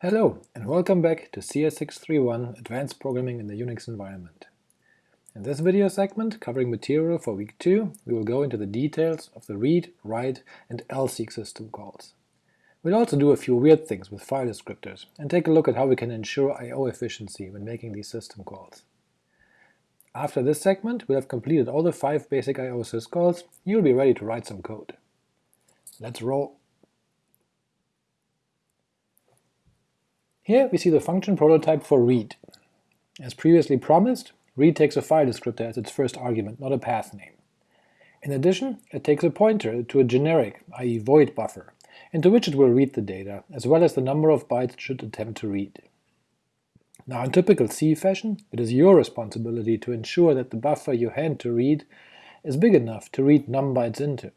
Hello, and welcome back to CS631 Advanced Programming in the Unix Environment. In this video segment, covering material for week 2, we will go into the details of the read, write, and lseek system calls. We'll also do a few weird things with file descriptors, and take a look at how we can ensure I.O. efficiency when making these system calls. After this segment, we'll have completed all the five basic I.O. syscalls, you'll be ready to write some code. Let's roll! Here we see the function prototype for read. As previously promised, read takes a file descriptor as its first argument, not a path name. In addition, it takes a pointer to a generic, i.e. void buffer, into which it will read the data, as well as the number of bytes it should attempt to read. Now in typical C fashion, it is your responsibility to ensure that the buffer you hand to read is big enough to read num bytes into.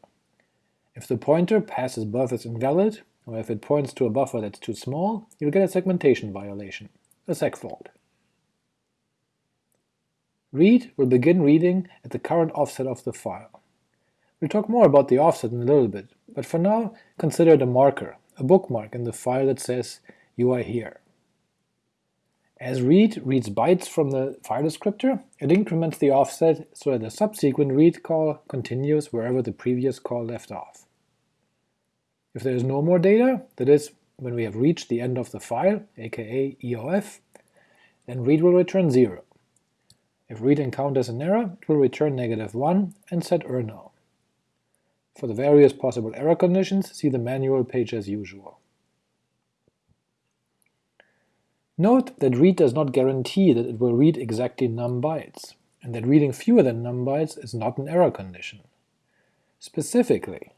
If the pointer passes as invalid, or if it points to a buffer that's too small, you'll get a segmentation violation, a seg fault. Read will begin reading at the current offset of the file. We'll talk more about the offset in a little bit, but for now consider it a marker, a bookmark in the file that says you are here. As read reads bytes from the file descriptor, it increments the offset so that the subsequent read call continues wherever the previous call left off. If there is no more data, that is, when we have reached the end of the file, aka EOF, then read will return 0. If read encounters an error, it will return negative 1 and set errno. For the various possible error conditions, see the manual page as usual. Note that read does not guarantee that it will read exactly num bytes, and that reading fewer than num bytes is not an error condition. Specifically,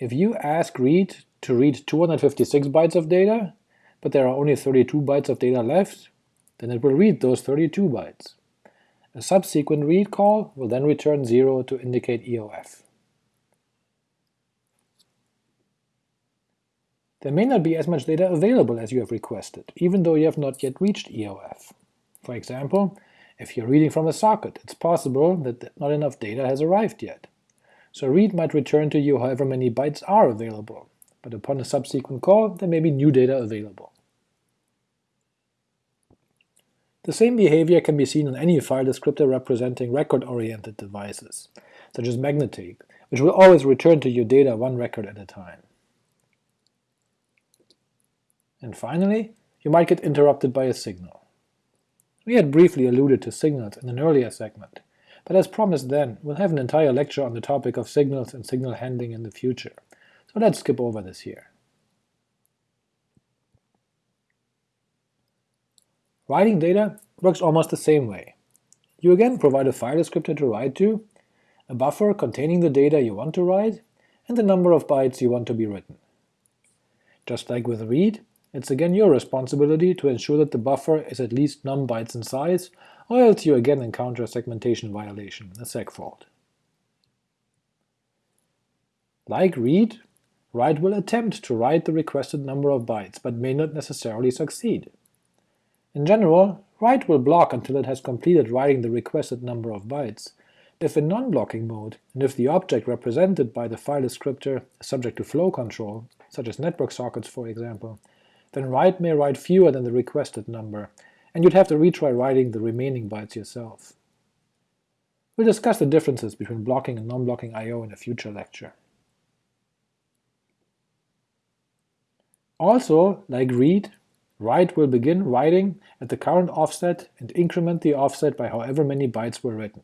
if you ask read to read 256 bytes of data, but there are only 32 bytes of data left, then it will read those 32 bytes. A subsequent read call will then return 0 to indicate EOF. There may not be as much data available as you have requested, even though you have not yet reached EOF. For example, if you're reading from a socket, it's possible that not enough data has arrived yet, so read might return to you however many bytes are available, but upon a subsequent call there may be new data available. The same behavior can be seen in any file descriptor representing record-oriented devices, such as Magnatape, which will always return to you data one record at a time. And finally, you might get interrupted by a signal. We had briefly alluded to signals in an earlier segment, but as promised then, we'll have an entire lecture on the topic of signals and signal handling in the future, so let's skip over this here. Writing data works almost the same way. You again provide a file descriptor to write to, a buffer containing the data you want to write, and the number of bytes you want to be written. Just like with read, it's again your responsibility to ensure that the buffer is at least num bytes in size, or else you again encounter a segmentation violation, a seg fault. Like read, write will attempt to write the requested number of bytes, but may not necessarily succeed. In general, write will block until it has completed writing the requested number of bytes. If in non-blocking mode, and if the object represented by the file descriptor is subject to flow control, such as network sockets for example, then write may write fewer than the requested number, and you'd have to retry writing the remaining bytes yourself. We'll discuss the differences between blocking and non-blocking I.O. in a future lecture. Also, like read, write will begin writing at the current offset and increment the offset by however many bytes were written.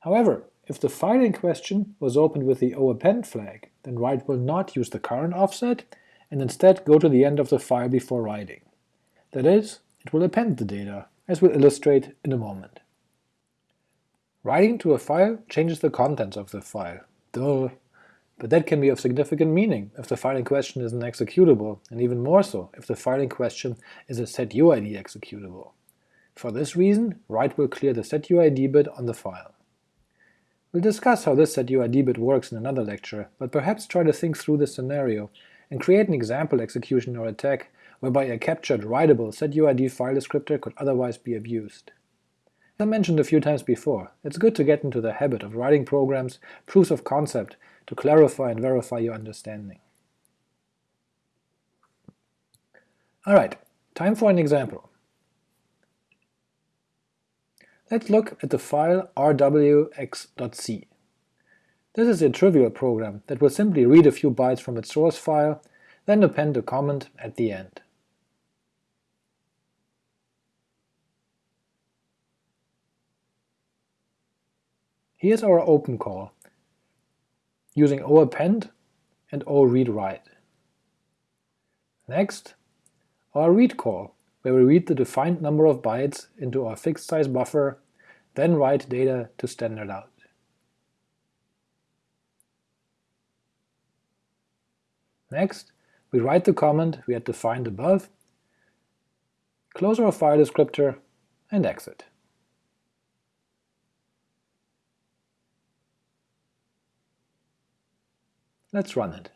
However, if the file in question was opened with the O_APPEND flag, then write will not use the current offset, and instead go to the end of the file before writing. That is, it will append the data, as we'll illustrate in a moment. Writing to a file changes the contents of the file, duh, but that can be of significant meaning if the file in question is an executable, and even more so if the file in question is a setuid executable. For this reason, write will clear the setuid bit on the file. We'll discuss how this setuid bit works in another lecture, but perhaps try to think through this scenario and create an example execution or attack whereby a captured writable setuid file descriptor could otherwise be abused. As I mentioned a few times before, it's good to get into the habit of writing programs, proofs of concept, to clarify and verify your understanding. Alright, time for an example. Let's look at the file rwx.c. This is a trivial program that will simply read a few bytes from its source file, then append a comment at the end. Here's our open call, using O_APPEND and oreadwrite. Next, our read call, where we read the defined number of bytes into our fixed size buffer, then write data to standard out. Next, we write the comment we had defined above, close our file descriptor, and exit. Let's run it.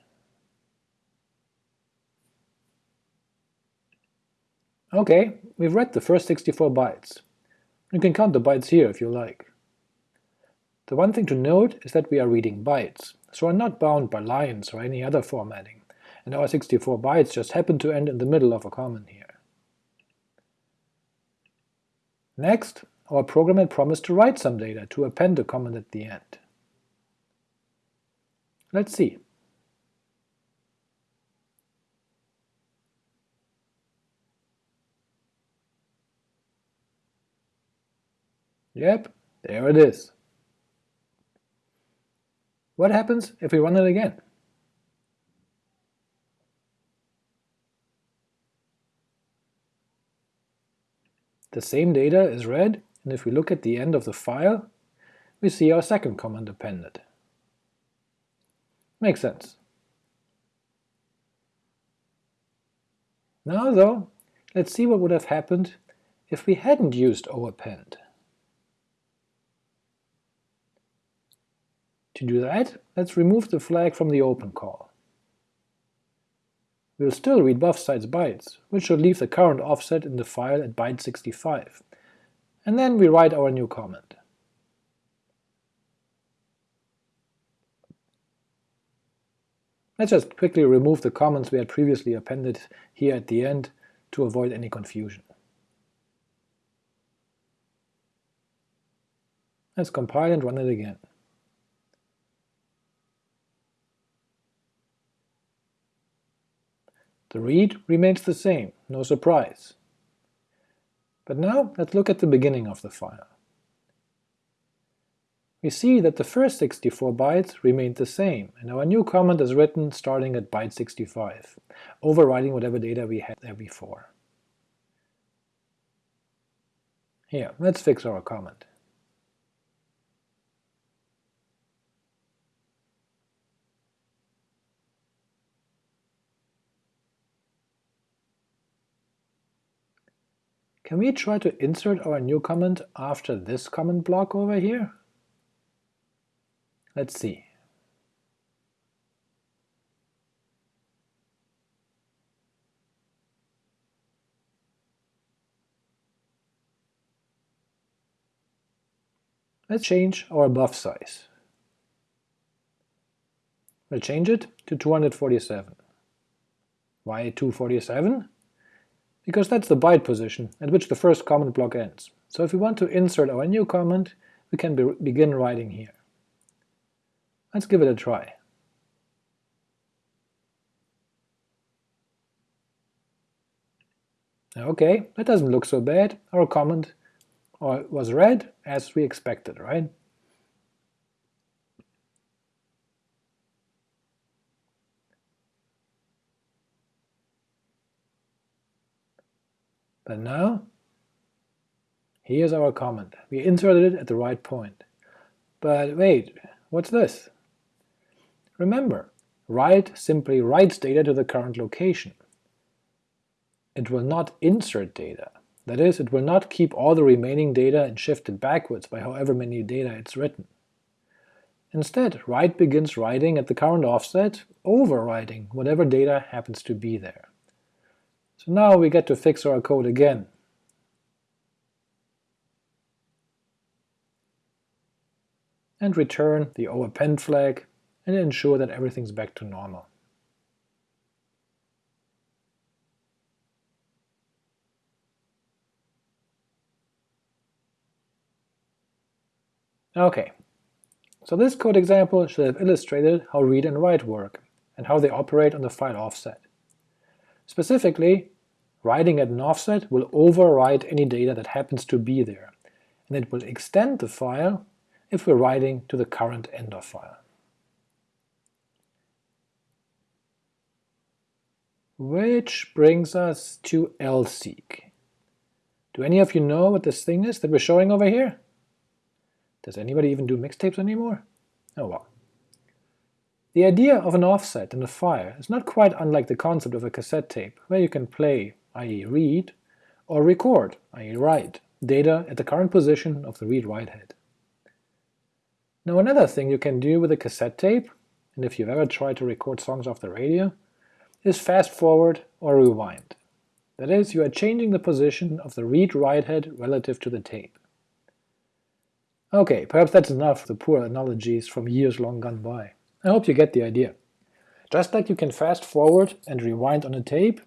Ok, we've read the first 64 bytes. You can count the bytes here if you like. The one thing to note is that we are reading bytes, so are not bound by lines or any other formatting, and our 64 bytes just happen to end in the middle of a comment here. Next, our program had promised to write some data to append a comment at the end. Let's see. Yep, there it is. What happens if we run it again? The same data is read, and if we look at the end of the file, we see our second comment appended. Makes sense. Now though, let's see what would have happened if we hadn't used O_APPEND. To do that, let's remove the flag from the open call. We'll still read buff size bytes, which should leave the current offset in the file at byte 65, and then we write our new comment. Let's just quickly remove the comments we had previously appended here at the end to avoid any confusion. Let's compile and run it again. The read remains the same, no surprise. But now let's look at the beginning of the file. We see that the first 64 bytes remained the same, and our new comment is written starting at byte 65, overriding whatever data we had there before. Here, let's fix our comment. Can we try to insert our new comment after this comment block over here? Let's see. Let's change our buff size. We'll change it to 247. Why 247? because that's the byte position at which the first comment block ends. So if we want to insert our new comment, we can be begin writing here. Let's give it a try. Okay, that doesn't look so bad. Our comment was read as we expected, right? But now, here's our comment. We inserted it at the right point. But wait, what's this? Remember, write simply writes data to the current location. It will not insert data. That is, it will not keep all the remaining data and shift it backwards by however many data it's written. Instead, write begins writing at the current offset, overwriting whatever data happens to be there. So now we get to fix our code again. and return the O_APPEND flag and ensure that everything's back to normal. Okay, so this code example should have illustrated how read and write work, and how they operate on the file offset. Specifically, writing at an offset will overwrite any data that happens to be there, and it will extend the file if we're writing to the current end of file. Which brings us to lseek. Do any of you know what this thing is that we're showing over here? Does anybody even do mixtapes anymore? Oh well. The idea of an offset in a file is not quite unlike the concept of a cassette tape, where you can play, i.e. read, or record, i.e. write, data at the current position of the read-write head. Now another thing you can do with a cassette tape, and if you've ever tried to record songs off the radio, is fast forward or rewind. That is, you are changing the position of the read-write head relative to the tape. Okay, perhaps that's enough of the poor analogies from years long gone by. I hope you get the idea. Just like you can fast forward and rewind on a tape,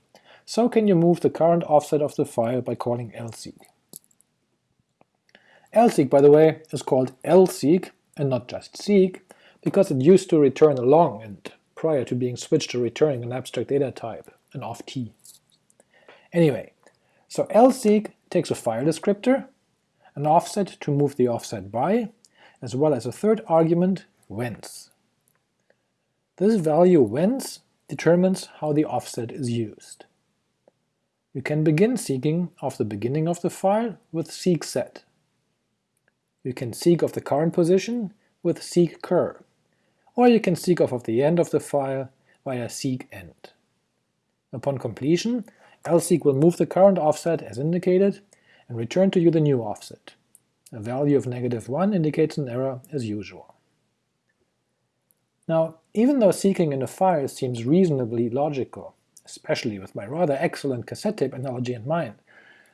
so can you move the current offset of the file by calling lseek. lseek, by the way, is called lseek and not just seek, because it used to return a long int prior to being switched to returning an abstract data type, an off_t. Anyway, so lseek takes a file descriptor, an offset to move the offset by, as well as a third argument, whence. This value whence determines how the offset is used. You can begin seeking of the beginning of the file with seek set. You can seek of the current position with seek cur, or you can seek off of the end of the file via seek end. Upon completion, lseek will move the current offset as indicated and return to you the new offset. A value of negative 1 indicates an error as usual. Now, even though seeking in a file seems reasonably logical, especially with my rather excellent cassette tape analogy in mind,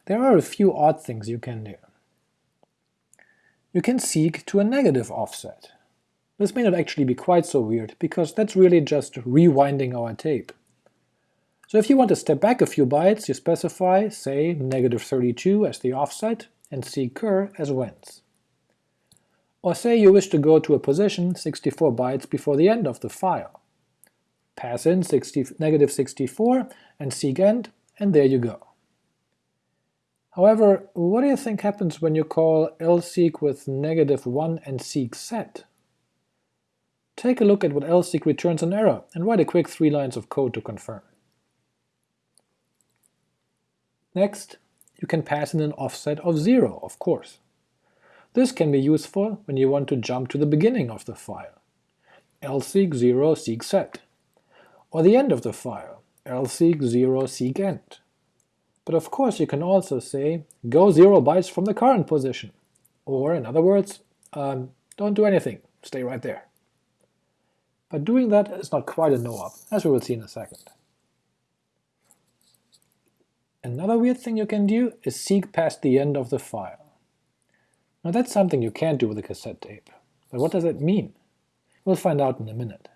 there are a few odd things you can do. You can seek to a negative offset, this may not actually be quite so weird, because that's really just rewinding our tape. So if you want to step back a few bytes, you specify, say, negative 32 as the offset, and seek cur as whence. Or say you wish to go to a position 64 bytes before the end of the file. Pass in 60, negative 64 and seek end, and there you go. However, what do you think happens when you call lseek with negative 1 and seek set? Take a look at what lseek returns an error, and write a quick three lines of code to confirm. Next, you can pass in an offset of 0, of course. This can be useful when you want to jump to the beginning of the file, lseek 0 seek set, or the end of the file, lseek 0 seek end. But of course you can also say, go 0 bytes from the current position, or in other words, um, don't do anything, stay right there but doing that is not quite a no-op, as we will see in a second. Another weird thing you can do is seek past the end of the file. Now that's something you can't do with a cassette tape, but what does it mean? We'll find out in a minute.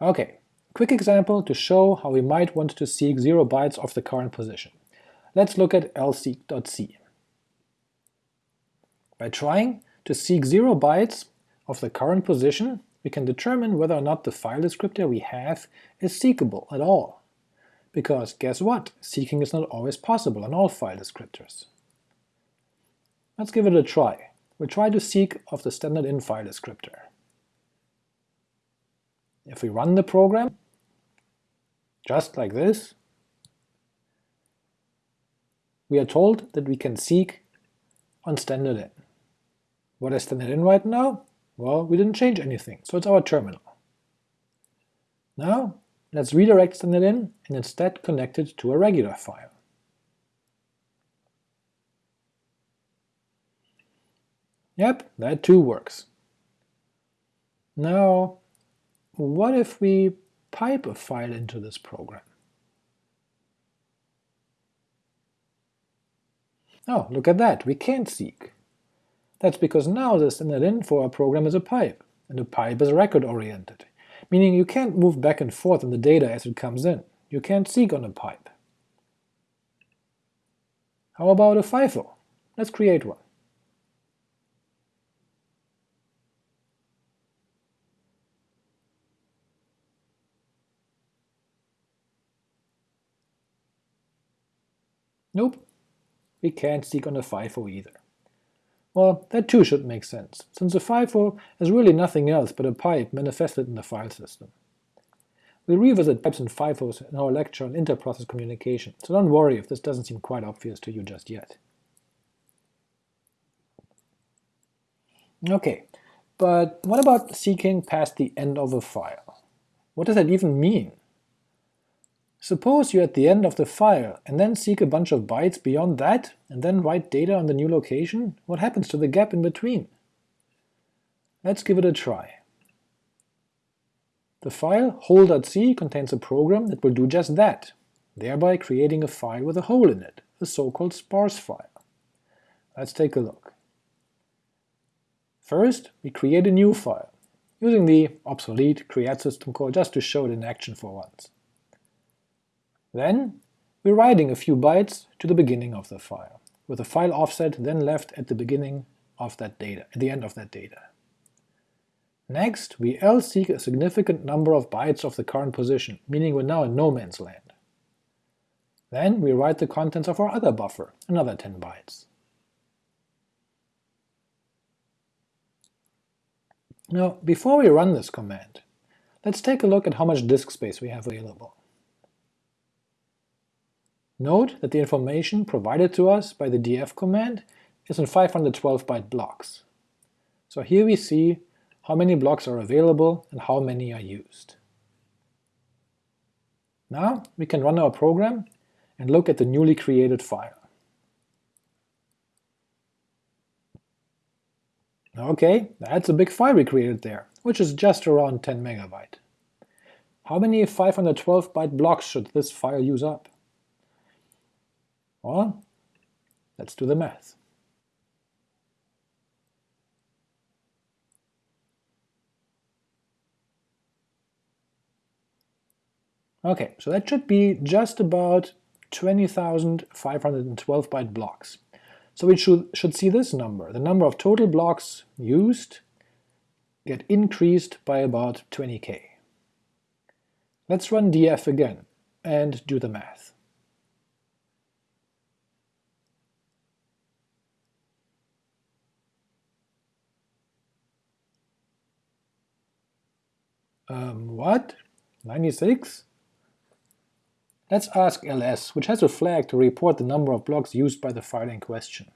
Okay, quick example to show how we might want to seek 0 bytes of the current position. Let's look at lseek.c. By trying to seek 0 bytes of the current position, we can determine whether or not the file descriptor we have is seekable at all. Because guess what? Seeking is not always possible on all file descriptors. Let's give it a try. We'll try to seek of the standard in file descriptor. If we run the program, just like this, we are told that we can seek on standard in. What is standard in right now? Well, we didn't change anything, so it's our terminal. Now, let's redirect standard in and instead connect it to a regular file. Yep, that too works. Now, what if we pipe a file into this program? Oh, look at that, we can't seek. That's because now the standard in for our program is a pipe, and a pipe is record-oriented, meaning you can't move back and forth in the data as it comes in. You can't seek on a pipe. How about a FIFO? Let's create one. Nope, we can't seek on a FIFO either. Well, that too should make sense, since a FIFO is really nothing else but a pipe manifested in the file system. We'll revisit pipes and FIFOs in our lecture on interprocess communication, so don't worry if this doesn't seem quite obvious to you just yet. Okay, but what about seeking past the end of a file? What does that even mean? Suppose you're at the end of the file, and then seek a bunch of bytes beyond that, and then write data on the new location, what happens to the gap in between? Let's give it a try. The file hole.c contains a program that will do just that, thereby creating a file with a hole in it, a so-called sparse file. Let's take a look. First, we creat a new file, using the obsolete create system call just to show it in action for once. Then we're writing a few bytes to the beginning of the file, with a file offset then left at the beginning of that data, at the end of that data. Next, we lseek a significant number of bytes of the current position, meaning we're now in no man's land. Then we write the contents of our other buffer, another 10 bytes. Now, before we run this command, let's take a look at how much disk space we have available. Note that the information provided to us by the df command is in 512-byte blocks. So here we see how many blocks are available and how many are used. Now we can run our program and look at the newly created file. Okay, that's a big file we created there, which is just around 10 megabyte. How many 512-byte blocks should this file use up? Well, let's do the math. Okay, so that should be just about 20,512 byte blocks. So we should, should see this number, the number of total blocks used, get increased by about 20k. Let's run df again and do the math. Um, what? 96? Let's ask ls, which has a flag to report the number of blocks used by the file in question.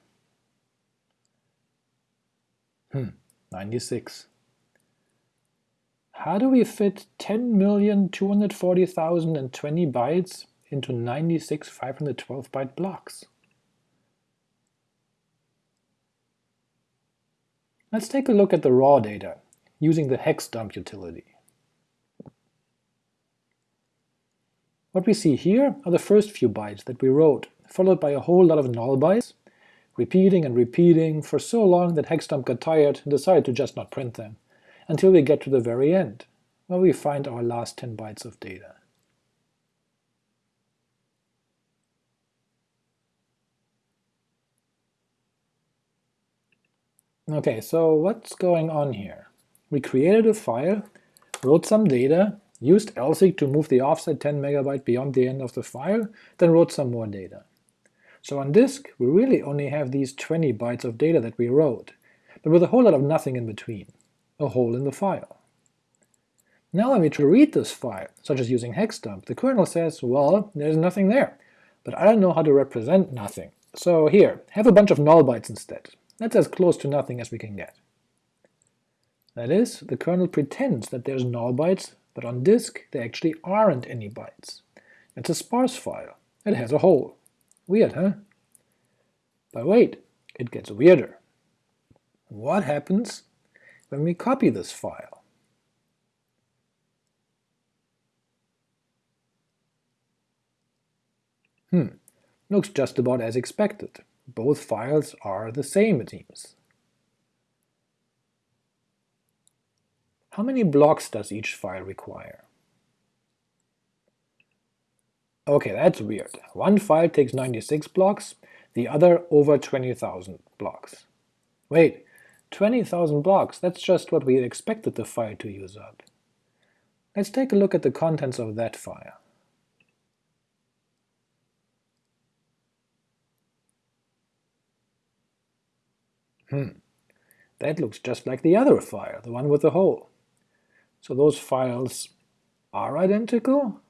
Hmm, 96. How do we fit 10,240,020 bytes into 96 512 byte blocks? Let's take a look at the raw data, using the hex dump utility. What we see here are the first few bytes that we wrote, followed by a whole lot of null bytes, repeating and repeating for so long that Hexdump got tired and decided to just not print them, until we get to the very end, where we find our last 10 bytes of data. Okay, so what's going on here? We created a file, wrote some data, used lseek to move the offset 10 megabyte beyond the end of the file, then wrote some more data. So on disk, we really only have these 20 bytes of data that we wrote, but with a whole lot of nothing in between, a hole in the file. Now when we try to read this file, such as using hexdump, the kernel says, well, there's nothing there, but I don't know how to represent nothing, so here, have a bunch of null bytes instead. That's as close to nothing as we can get. That is, the kernel pretends that there's null bytes but on disk there actually aren't any bytes. It's a sparse file. It has a hole. Weird, huh? But wait, it gets weirder. What happens when we copy this file? Hmm, looks just about as expected. Both files are the same, it seems. How many blocks does each file require? Okay, that's weird. One file takes 96 blocks, the other over 20,000 blocks. Wait, 20,000 blocks, that's just what we expected the file to use up. Let's take a look at the contents of that file. Hmm, that looks just like the other file, the one with the hole. So those files are identical?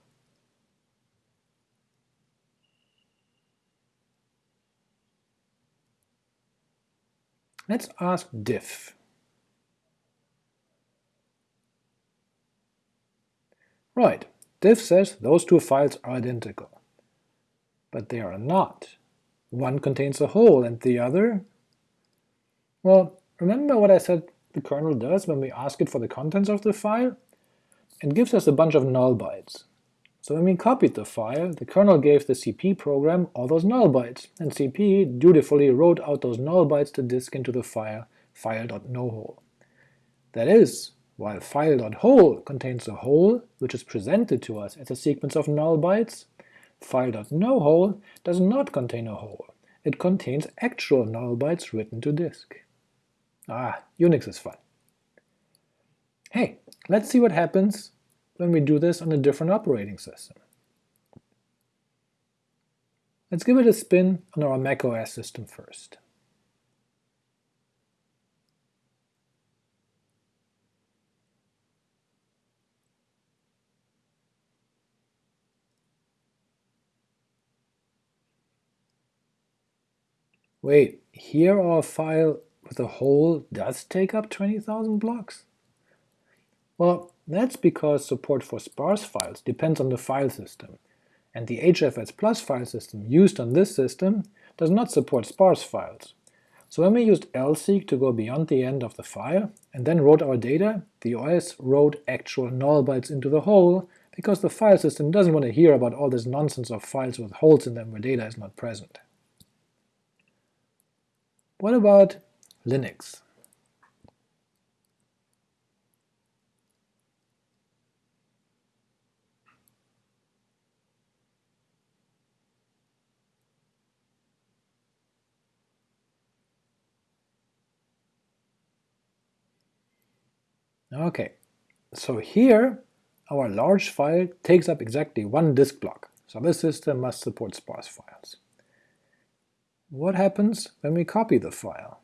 Let's ask diff. Right, diff says those two files are identical. But they are not. One contains a hole and the other… Well, remember what I said the kernel does when we ask it for the contents of the file? and gives us a bunch of null bytes. So when we copied the file, the kernel gave the CP program all those null bytes, and CP dutifully wrote out those null bytes to disk into the file file.nohole. That is, while file.hole contains a hole which is presented to us as a sequence of null bytes, file.nohole does not contain a hole, it contains actual null bytes written to disk. Ah, Unix is fun. Hey, let's see what happens when we do this on a different operating system. Let's give it a spin on our macOS system first. Wait, here our file with a hole does take up 20,000 blocks? Well, that's because support for sparse files depends on the file system, and the HFS Plus file system used on this system does not support sparse files. So when we used lseek to go beyond the end of the file, and then wrote our data, the OS wrote actual null bytes into the hole, because the file system doesn't want to hear about all this nonsense of files with holes in them where data is not present. What about Linux? Okay, so here our large file takes up exactly one disk block, so this system must support sparse files. What happens when we copy the file?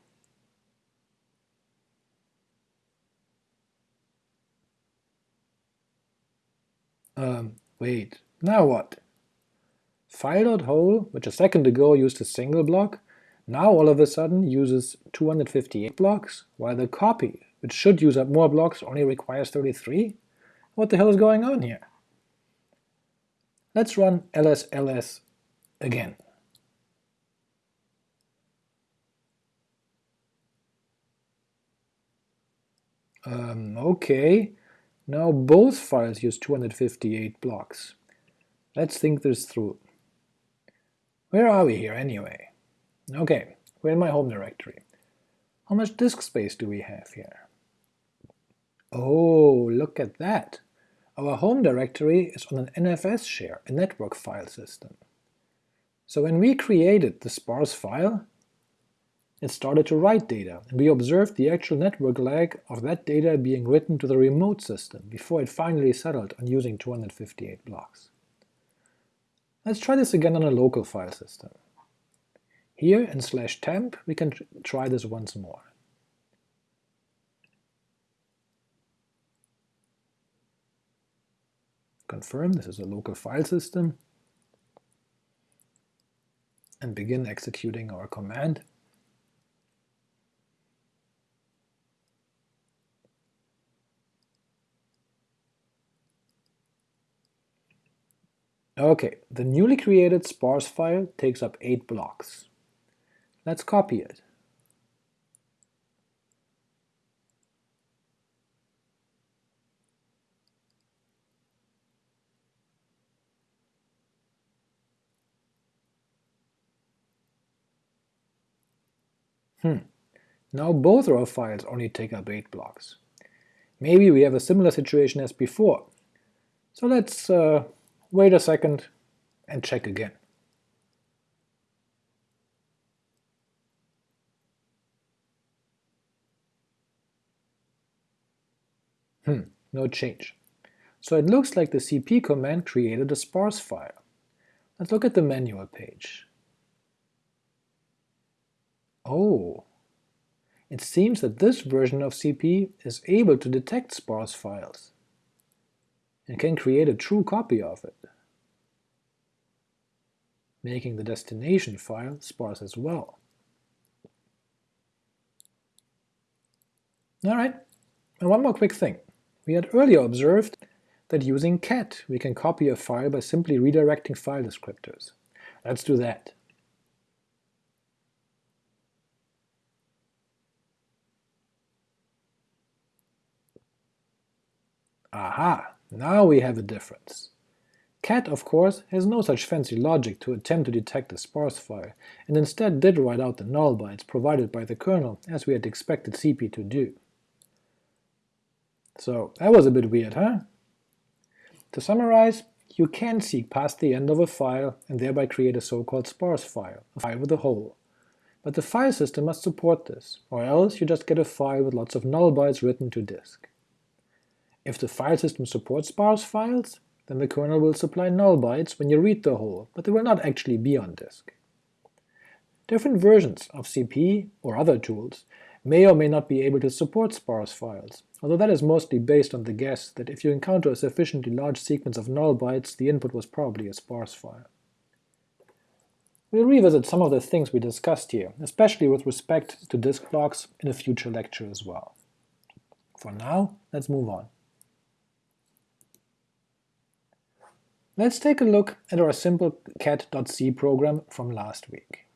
Um, wait, now what? File.hole, which a second ago used a single block, now all of a sudden uses 258 blocks, while the copy which should use up more blocks, only requires 33? What the hell is going on here? Let's run lsls again. Um, okay, now both files use 258 blocks. Let's think this through. Where are we here anyway? Okay, we're in my home directory. How much disk space do we have here? Oh, look at that! Our home directory is on an NFS share, a network file system. So when we created the sparse file, it started to write data, and we observed the actual network lag of that data being written to the remote system before it finally settled on using 258 blocks. Let's try this again on a local file system. Here in slash temp we can try this once more. confirm this is a local file system, and begin executing our command. Okay, the newly created sparse file takes up 8 blocks. Let's copy it. Hmm, now both raw files only take up 8 blocks. Maybe we have a similar situation as before. So let's uh, wait a second and check again. Hmm, no change. So it looks like the cp command created a sparse file. Let's look at the manual page. Oh, it seems that this version of cp is able to detect sparse files and can create a true copy of it making the destination file sparse as well. Alright, and one more quick thing. We had earlier observed that using cat we can copy a file by simply redirecting file descriptors. Let's do that. Aha! Now we have a difference. Cat, of course, has no such fancy logic to attempt to detect a sparse file, and instead did write out the null bytes provided by the kernel, as we had expected CP to do. So that was a bit weird, huh? To summarize, you can seek past the end of a file and thereby create a so-called sparse file, a file with a hole. But the file system must support this, or else you just get a file with lots of null bytes written to disk. If the file system supports sparse files, then the kernel will supply null bytes when you read the hole, but they will not actually be on disk. Different versions of CP or other tools may or may not be able to support sparse files, although that is mostly based on the guess that if you encounter a sufficiently large sequence of null bytes, the input was probably a sparse file. We'll revisit some of the things we discussed here, especially with respect to disk blocks in a future lecture as well. For now, let's move on. Let's take a look at our simple cat.c program from last week.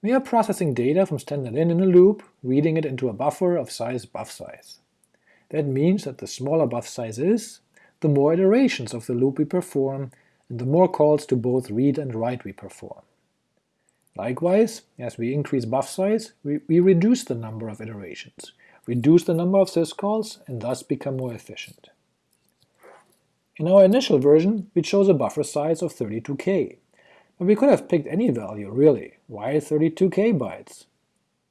We are processing data from standard-in in a loop, reading it into a buffer of size buff size. That means that the smaller buff size is, the more iterations of the loop we perform, and the more calls to both read and write we perform. Likewise, as we increase buff size, we, we reduce the number of iterations, reduce the number of syscalls, and thus become more efficient. In our initial version, we chose a buffer size of 32k, but we could have picked any value, really. Why 32k bytes?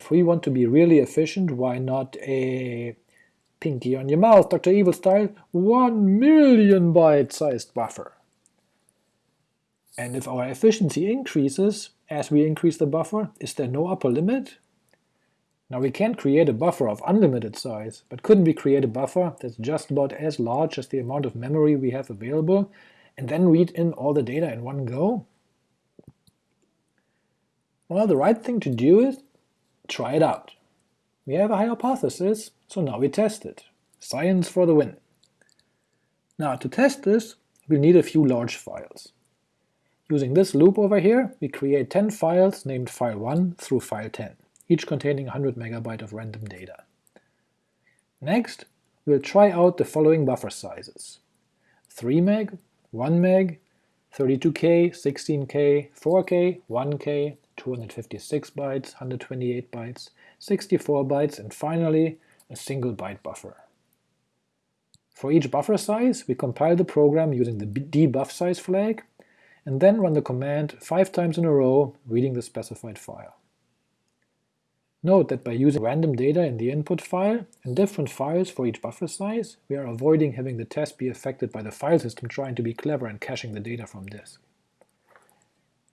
If we want to be really efficient, why not a pinky on your mouth, Dr. Evil style, 1 million byte sized buffer? And if our efficiency increases as we increase the buffer, is there no upper limit? Now we can't create a buffer of unlimited size, but couldn't we create a buffer that's just about as large as the amount of memory we have available, and then read in all the data in one go? Well, the right thing to do is try it out. We have a hypothesis, so now we test it. Science for the win. Now to test this, we'll need a few large files. Using this loop over here, we create 10 files named file1 through file 10 each containing 100 MB of random data. Next, we'll try out the following buffer sizes. 3 meg, 1 meg, 32K, 16K, 4K, 1K, 256 bytes, 128 bytes, 64 bytes, and finally a single byte buffer. For each buffer size, we compile the program using the dbuffsize flag, and then run the command five times in a row, reading the specified file. Note that by using random data in the input file and different files for each buffer size, we are avoiding having the test be affected by the file system trying to be clever and caching the data from disk.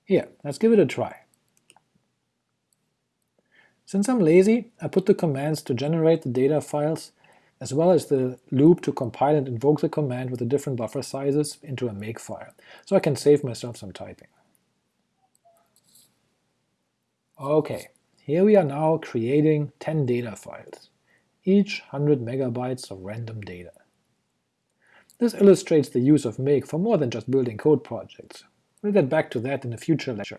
Here, let's give it a try. Since I'm lazy, I put the commands to generate the data files as well as the loop to compile and invoke the command with the different buffer sizes into a makefile, so I can save myself some typing. Okay, here we are now creating 10 data files, each 100 megabytes of random data. This illustrates the use of make for more than just building code projects. We'll get back to that in a future lecture,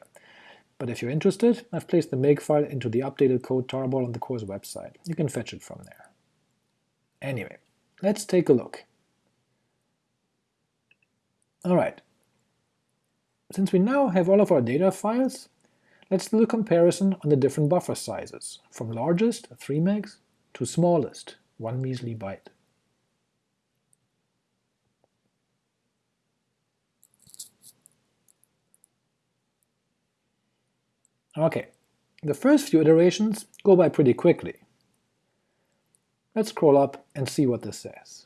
but if you're interested, I've placed the make file into the updated code tarball on the course website. You can fetch it from there. Anyway, let's take a look. Alright, since we now have all of our data files, Let's do a comparison on the different buffer sizes, from largest, 3 megs, to smallest, 1 measly byte. Okay, the first few iterations go by pretty quickly. Let's scroll up and see what this says.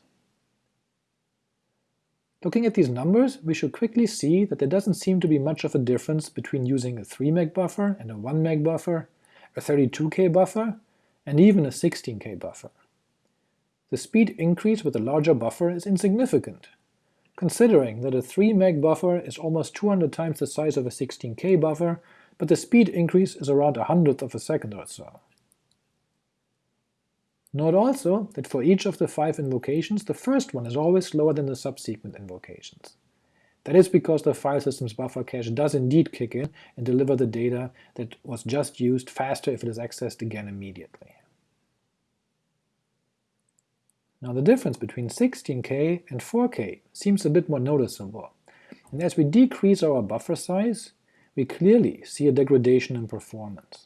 Looking at these numbers, we should quickly see that there doesn't seem to be much of a difference between using a 3 meg buffer and a 1 meg buffer, a 32k buffer, and even a 16k buffer. The speed increase with a larger buffer is insignificant, considering that a 3 meg buffer is almost 200 times the size of a 16k buffer, but the speed increase is around a hundredth of a second or so. Note also that for each of the five invocations, the first one is always slower than the subsequent invocations. That is because the file system's buffer cache does indeed kick in and deliver the data that was just used faster if it is accessed again immediately. Now the difference between 16k and 4k seems a bit more noticeable, and as we decrease our buffer size, we clearly see a degradation in performance.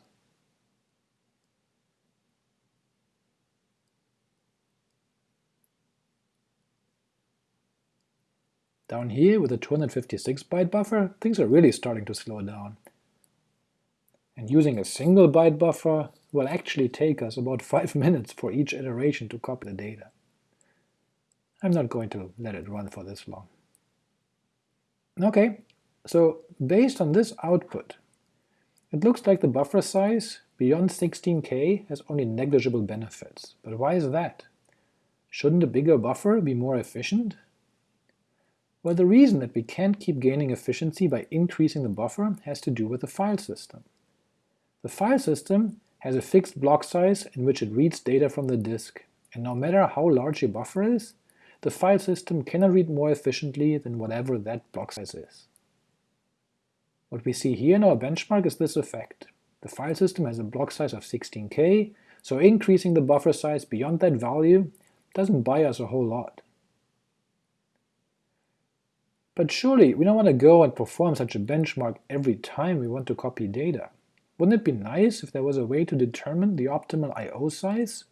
Down here with a 256 byte buffer, things are really starting to slow down. And using a single byte buffer will actually take us about 5 minutes for each iteration to copy the data. I'm not going to let it run for this long. Ok, so based on this output, it looks like the buffer size beyond 16k has only negligible benefits. But why is that? Shouldn't a bigger buffer be more efficient? Well, the reason that we can't keep gaining efficiency by increasing the buffer has to do with the file system. The file system has a fixed block size in which it reads data from the disk, and no matter how large your buffer is, the file system cannot read more efficiently than whatever that block size is. What we see here in our benchmark is this effect. The file system has a block size of 16k, so increasing the buffer size beyond that value doesn't buy us a whole lot. But surely we don't want to go and perform such a benchmark every time we want to copy data. Wouldn't it be nice if there was a way to determine the optimal I.O. size?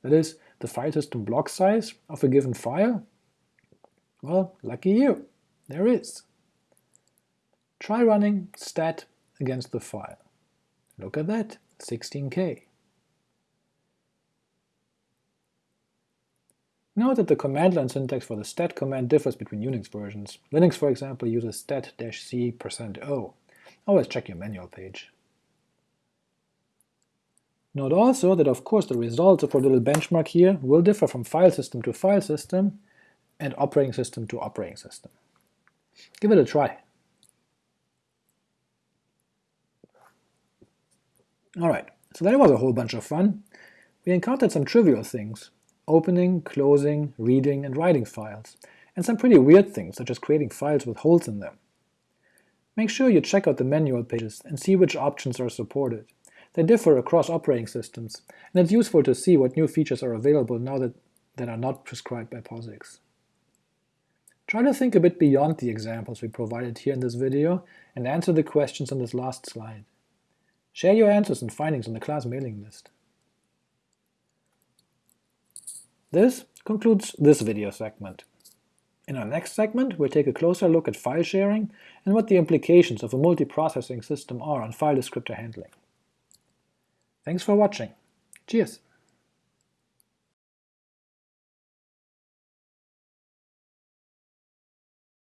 That is, the file system block size of a given file? Well, lucky you, there is. Try running stat against the file. Look at that, 16k. Note that the command line syntax for the stat command differs between Unix versions. Linux, for example, uses stat-c%o. Always check your manual page. Note also that of course the results of our little benchmark here will differ from file system to file system and operating system to operating system. Give it a try. Alright, so that was a whole bunch of fun. We encountered some trivial things, opening, closing, reading, and writing files, and some pretty weird things such as creating files with holes in them. Make sure you check out the manual pages and see which options are supported. They differ across operating systems, and it's useful to see what new features are available now that, that are not prescribed by POSIX. Try to think a bit beyond the examples we provided here in this video and answer the questions on this last slide. Share your answers and findings on the class mailing list. This concludes this video segment. In our next segment, we'll take a closer look at file sharing and what the implications of a multiprocessing system are on file descriptor handling. Thanks for watching. Cheers!